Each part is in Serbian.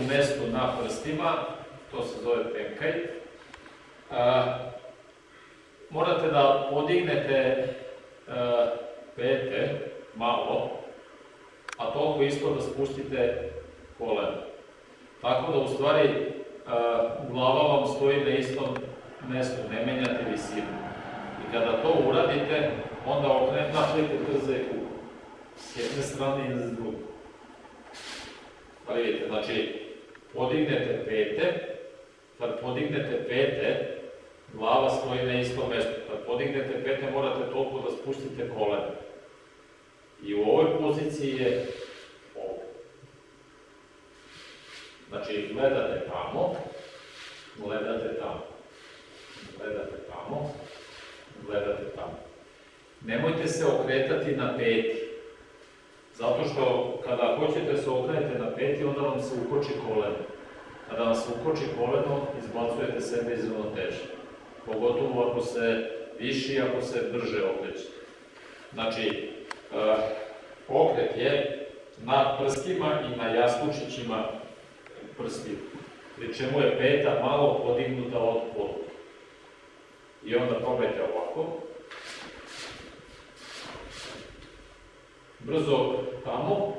u mestu na prstima, to se zove penkaj. A, morate da podignete a, pete malo, a toliko isto da spustite kolena. Tako da u stvari a, glava vam stoji na istom mestu, ne menjate visinu. I kada to uradite, onda okrenete, napravite trze u s jedne strane i s druge. Pa vidite, znači, podignete pete, kad podignete pete, glava stoji na istom mestu. Kad podignete pete, morate toliko da spustite kolena. I u ovoj poziciji je ovo. Znači, gledate tamo, gledate tamo, gledate tamo, gledate tamo. Nemojte se okretati na peti. Zato što kada hoćete se okrenete onda vam se ukoči koleno. Kada vam se ukoči koleno, izbacujete sebe iz ravnoteže. Pogotovo ako se viši, ako se brže okrećete. Znači, uh, okret je na prstima i na jastučićima prstiju. Pri čemu je peta malo podignuta od pola. I onda probajte ovako. brzo tamo,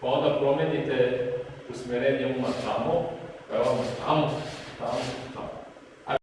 pa onda promenite usmerenje uma tamo, pa tamo, tamo, tamo.